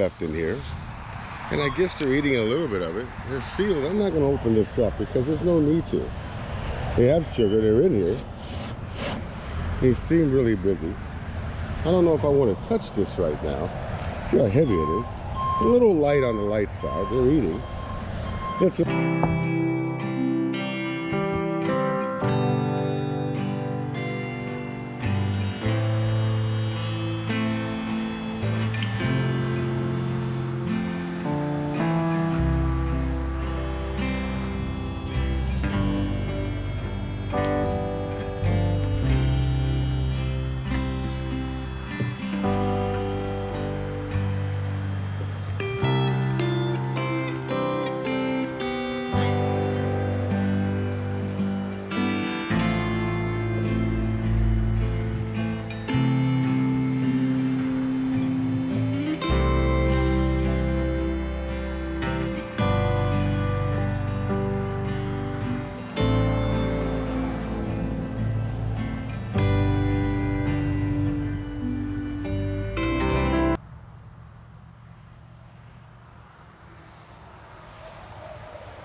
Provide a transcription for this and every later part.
left in here. And I guess they're eating a little bit of it. They're sealed. I'm not going to open this up because there's no need to. They have sugar. They're in here. They seem really busy. I don't know if I want to touch this right now. See how heavy it is. It's a little light on the light side. They're eating. It's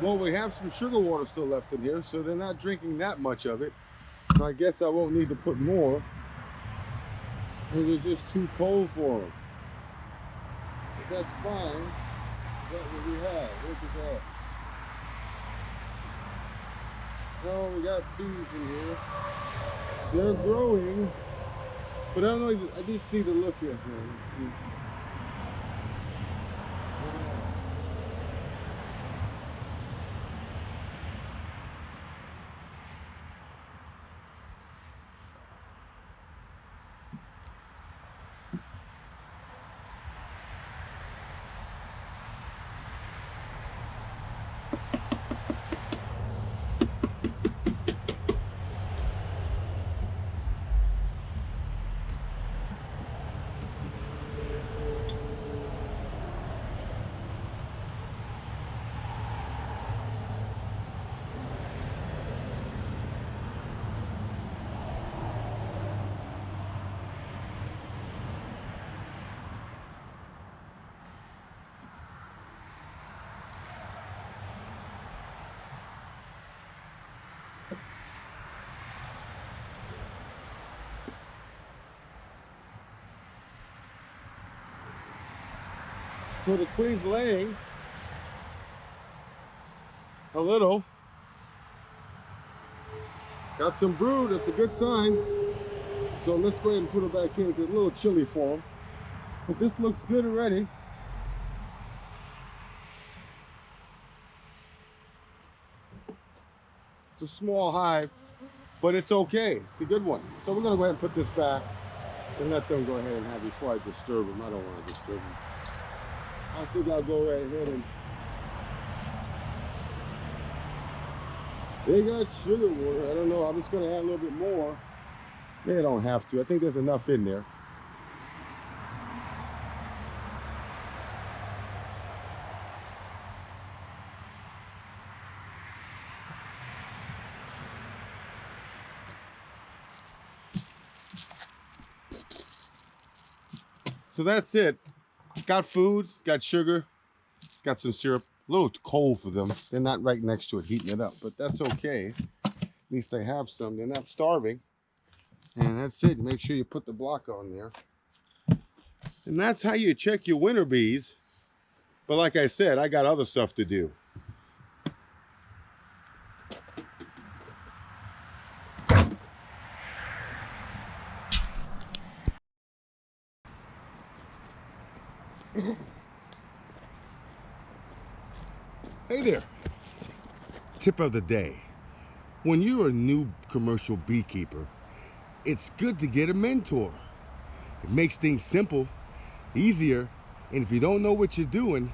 Well, we have some sugar water still left in here, so they're not drinking that much of it. So I guess I won't need to put more. It's just too cold for them. But that's fine. That's what we have. Look at that. Oh, we got bees in here. They're growing. But I don't know, I just need to look at them. So the queen's laying a little. Got some brood, that's a good sign. So let's go ahead and put her back in. It's a little chilly for them. But this looks good already. It's a small hive, but it's okay. It's a good one. So we're gonna go ahead and put this back and let them go ahead and have before I disturb them. I don't want to disturb them. I think I'll go right ahead and they got sugar water. I don't know. I'm just gonna add a little bit more. They don't have to. I think there's enough in there. So that's it. Got food, it's got sugar, it's got some syrup. A little cold for them. They're not right next to it heating it up, but that's okay. At least they have some. They're not starving. And that's it. Make sure you put the block on there. And that's how you check your winter bees. But like I said, I got other stuff to do. hey there. Tip of the day. When you're a new commercial beekeeper, it's good to get a mentor. It makes things simple, easier, and if you don't know what you're doing,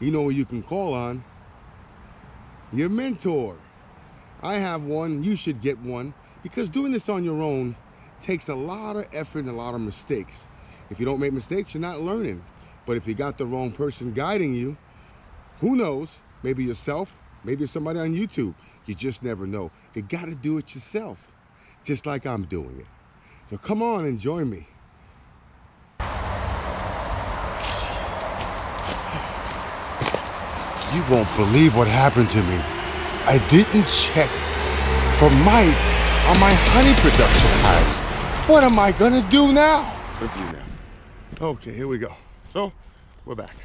you know who you can call on. Your mentor. I have one, you should get one, because doing this on your own takes a lot of effort and a lot of mistakes. If you don't make mistakes, you're not learning. But if you got the wrong person guiding you, who knows? Maybe yourself, maybe somebody on YouTube. You just never know. You got to do it yourself, just like I'm doing it. So come on and join me. You won't believe what happened to me. I didn't check for mites on my honey production hives. What am I gonna do now? Okay, here we go. So, we're back.